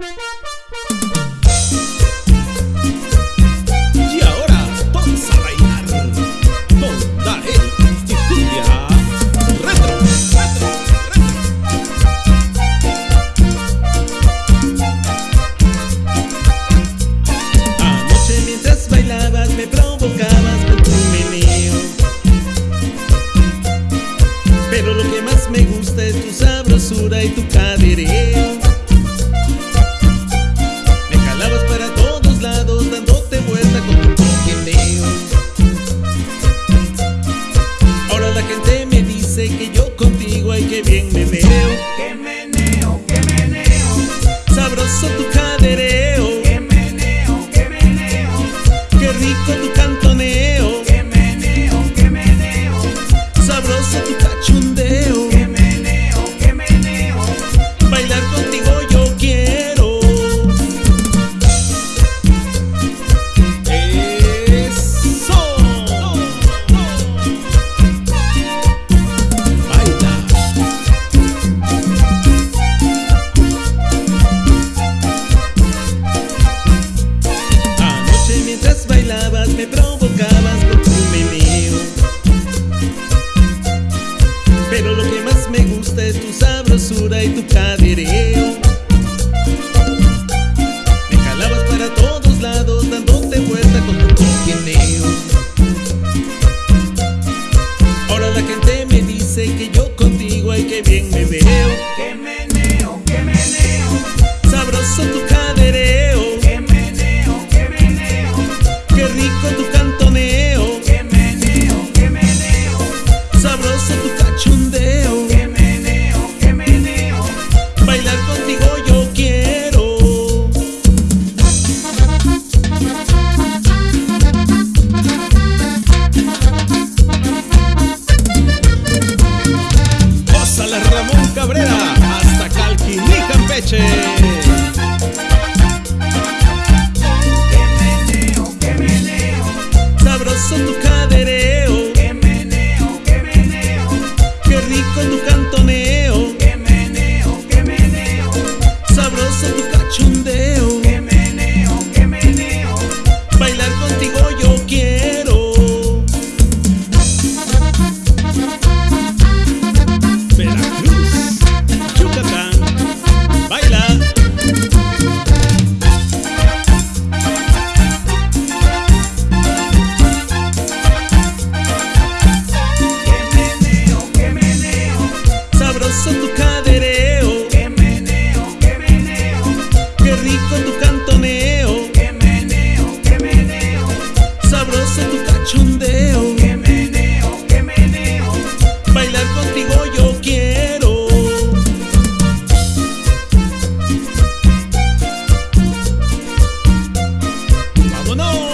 Y ahora vamos a bailar con Dael y Cumbia. Retro, retro, retro. Anoche mientras bailabas me provocabas con tu meneo. Pero lo que más me gusta es tu sabrosura y tu cadereo contigo ay que bien me provocabas con tu meneo. Pero lo que más me gusta es tu sabrosura y tu cadereo. Me jalabas para todos lados dándote vuelta con tu copineo Ahora la gente me dice que yo contigo hay que bien me Cabrera hasta Calquiní, Campeche. Que meneo, que meneo. Sabroso tu cadereo. Que meneo, que meneo. Qué rico tu cadereo. No!